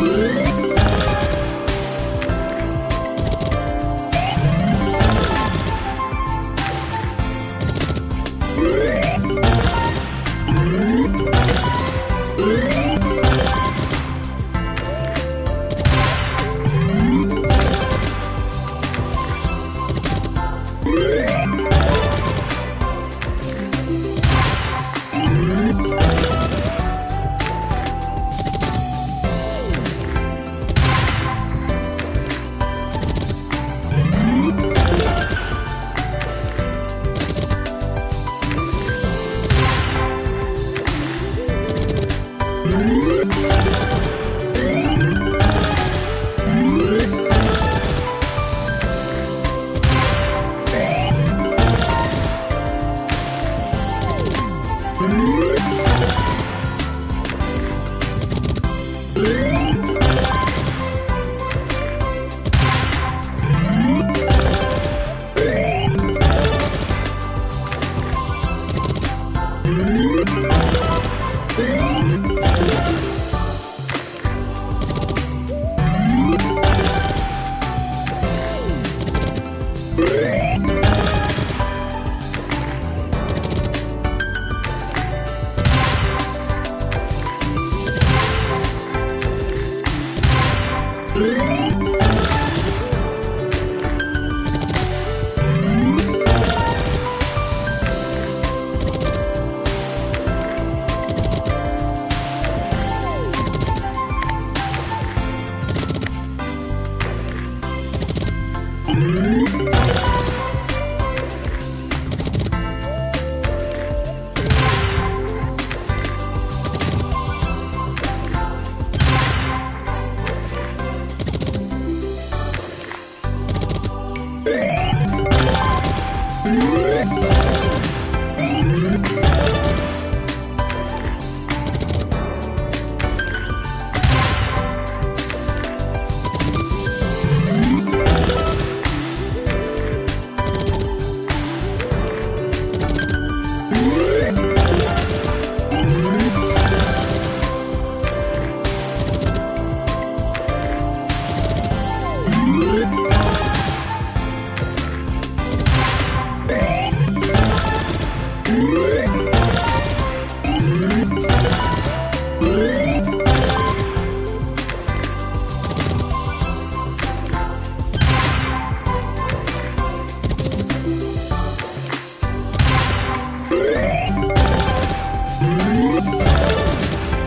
Música Bye.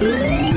Música